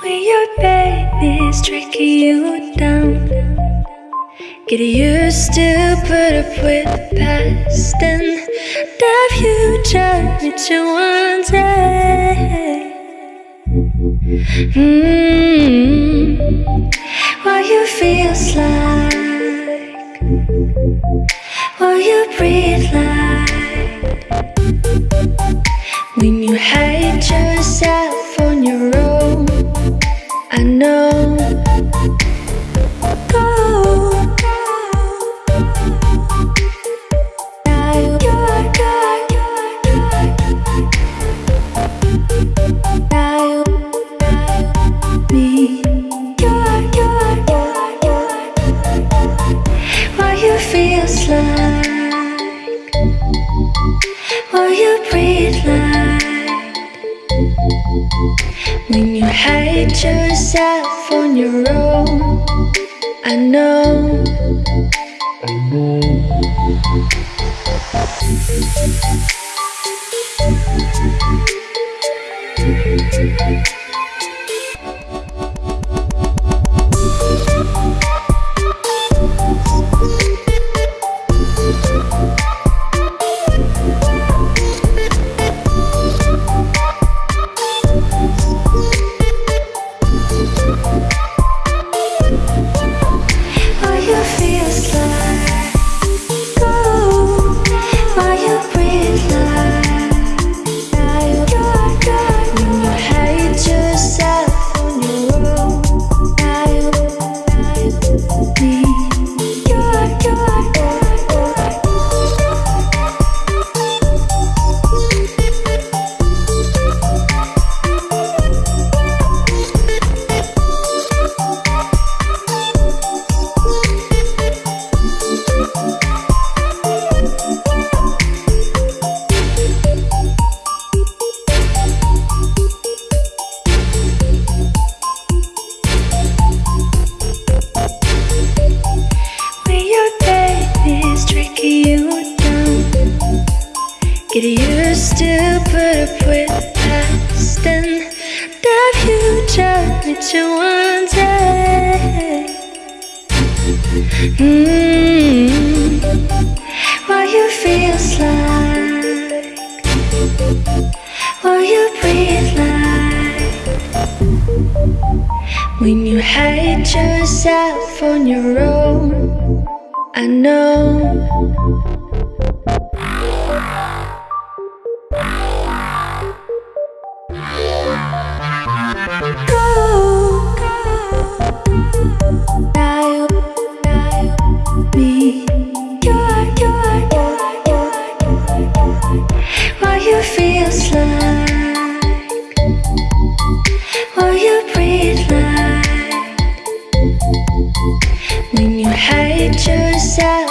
When your baby's tracking you down Get used to put up with the past And the future with you one day mm -hmm. What you feels like What you breathe like When you hate yourself When you hate yourself on your own I know Get used to put up with the past and the future with you one day. Mm What you feels like, what you breathe like. When you hate yourself on your own, I know. hate yourself.